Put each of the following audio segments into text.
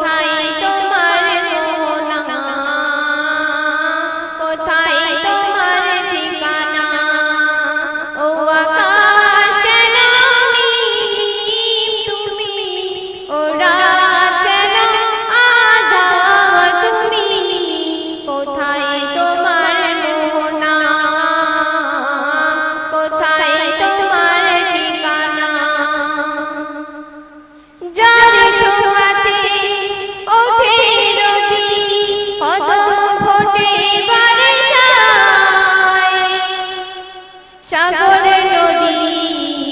thai সাগরে নদী।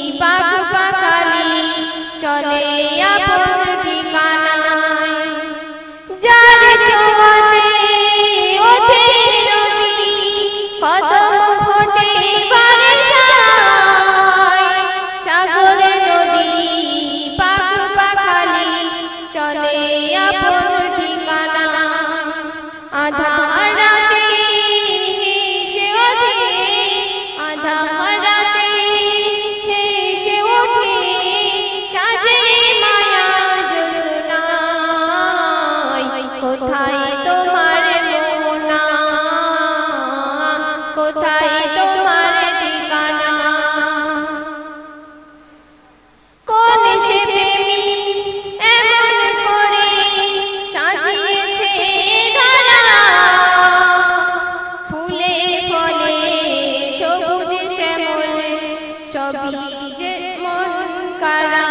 যে মন কারা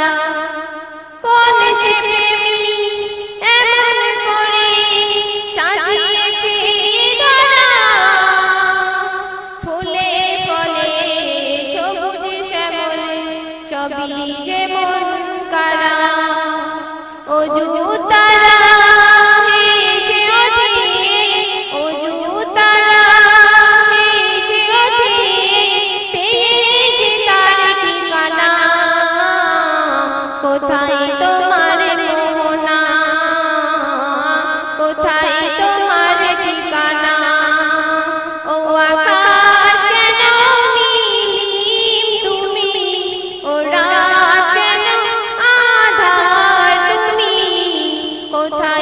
কোথায় তোমার মোহনা? কোথায় তোমার ঠিকানা? ও আকাশ কেন তুমি? ও রাত কেন তুমি? কোথায়